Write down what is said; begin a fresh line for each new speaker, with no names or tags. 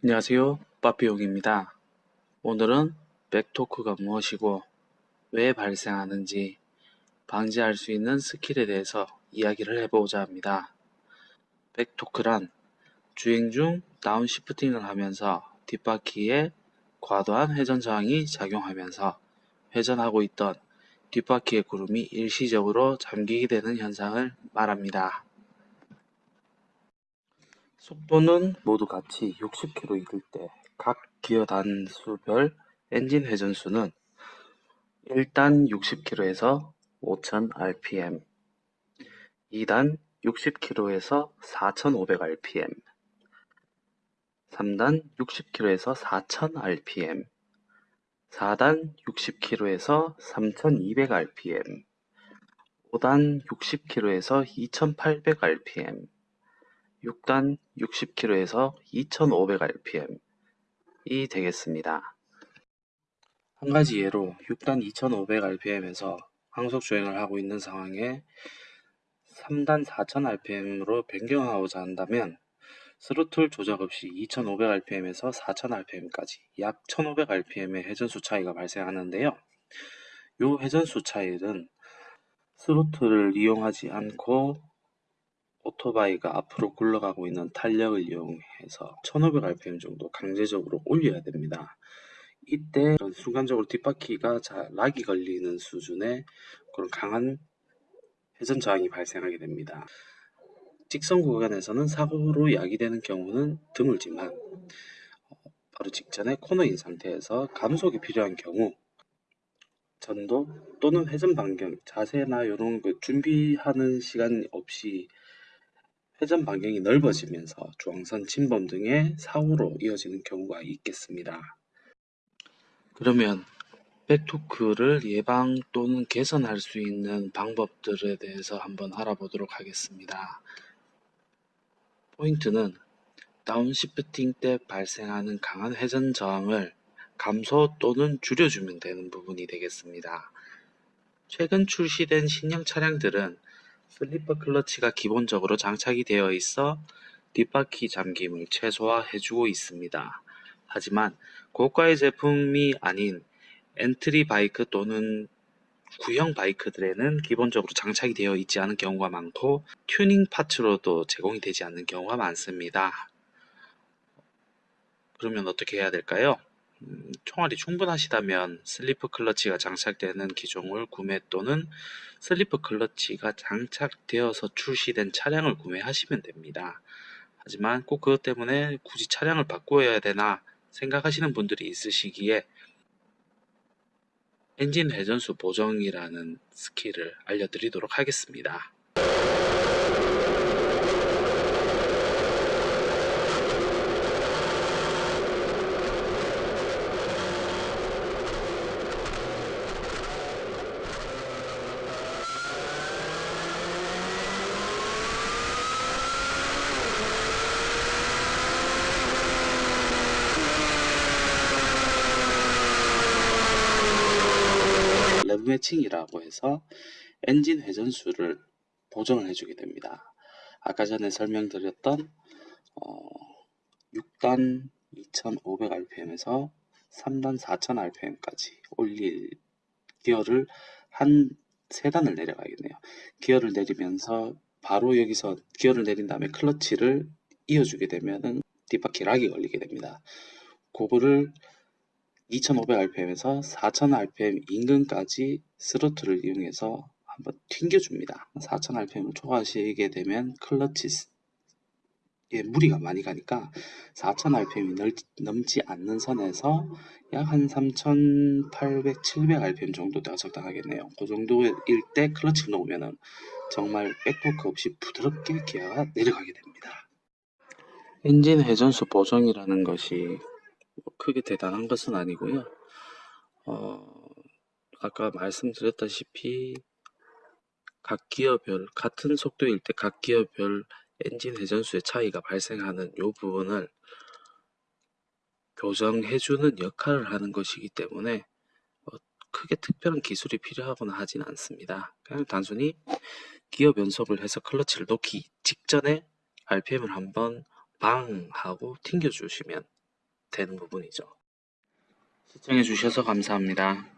안녕하세요. 빠삐용입니다. 오늘은 백토크가 무엇이고 왜 발생하는지 방지할 수 있는 스킬에 대해서 이야기를 해보고자 합니다. 백토크란 주행 중 다운시프팅을 하면서 뒷바퀴에 과도한 회전 저항이 작용하면서 회전하고 있던 뒷바퀴의 구름이 일시적으로 잠기게 되는 현상을 말합니다. 속도는 모두 같이 60km 이를 때각 기어 단수별 엔진 회전수는 1단 60km에서 5000rpm, 2단 60km에서 4500rpm, 3단 60km에서 4000rpm, 4단 60km에서 3200rpm, 5단 60km에서 2800rpm, 6단 60km에서 2500rpm 이 되겠습니다. 한 가지 예로 6단 2500rpm에서 항속 주행을 하고 있는 상황에 3단 4000rpm으로 변경하고자 한다면 스로틀 조작 없이 2500rpm에서 4000rpm까지 약 1500rpm의 회전수 차이가 발생하는데요. 이 회전수 차이는 스로틀을 이용하지 않고 오토바이가 앞으로 굴러가고 있는 탄력을 이용해서 1500rpm 정도 강제적으로 올려야 됩니다. 이때 순간적으로 뒷바퀴가 락이 걸리는 수준의 그런 강한 회전 저항이 발생하게 됩니다. 직선 구간에서는 사고로 야기되는 경우는 드물지만 어, 바로 직전에 코너인 상태에서 감속이 필요한 경우 전도 또는 회전 반경, 자세나 이런 그 준비하는 시간 없이 회전 반경이 넓어지면서 중앙선 침범 등의 사고로 이어지는 경우가 있겠습니다. 그러면 백토크를 예방 또는 개선할 수 있는 방법들에 대해서 한번 알아보도록 하겠습니다. 포인트는 downshifting 때 발생하는 강한 회전 저항을 감소 또는 줄여주면 되는 부분이 되겠습니다. 최근 출시된 신형 차량들은 슬리퍼 클러치가 기본적으로 장착이 되어 있어 뒷바퀴 잠김을 최소화해주고 있습니다. 하지만 고가의 제품이 아닌 entry 바이크 또는 구형 바이크들에는 기본적으로 장착이 되어 있지 않은 경우가 많고 튜닝 parts로도 제공이 되지 않는 경우가 많습니다. 그러면 어떻게 해야 될까요? 음, 총알이 충분하시다면 슬리퍼 클러치가 장착되는 기종을 구매 또는 슬리퍼 클러치가 장착되어서 출시된 차량을 구매하시면 됩니다. 하지만 꼭 그것 때문에 굳이 차량을 바꾸어야 되나 생각하시는 분들이 있으시기에 엔진 회전수 보정이라는 skill을 알려드리도록 하겠습니다. 매칭이라고 해서 엔진 회전수를 보정을 해주게 됩니다. 아까 전에 설명드렸던 어, 6단 2500rpm에서 3단 4000rpm까지 올릴 기어를 한 3단을 내려가겠네요. 기어를 내리면서 바로 여기서 기어를 내린 다음에 클러치를 이어주게 되면은 뒷바퀴 락이 걸리게 됩니다. 그거를 2500rpm에서 4000rpm 인근까지 스로틀을 이용해서 한번 튕겨줍니다. 4000rpm을 초과하시게 되면 클러치에 무리가 많이 가니까 4000rpm이 넘지 않는 선에서 약 한 3800, 700rpm 정도 가 적당하겠네요. 그 정도일 때 클러치를 놓으면 정말 백토크 없이 부드럽게 기어가 내려가게 됩니다. 엔진 회전수 보정이라는 것이 뭐 크게 대단한 것은 아니고요. 어, 아까 말씀드렸다시피 각 기어별 같은 속도일 때 각 기어별 엔진 회전수의 차이가 발생하는 이 부분을 교정해주는 역할을 하는 것이기 때문에 어, 크게 특별한 기술이 필요하거나 하진 않습니다. 그냥 단순히 기어 변속을 해서 클러치를 놓기 직전에 RPM을 한번 방 하고 튕겨 주시면 되는 부분이죠. 시청해 주셔서 감사합니다.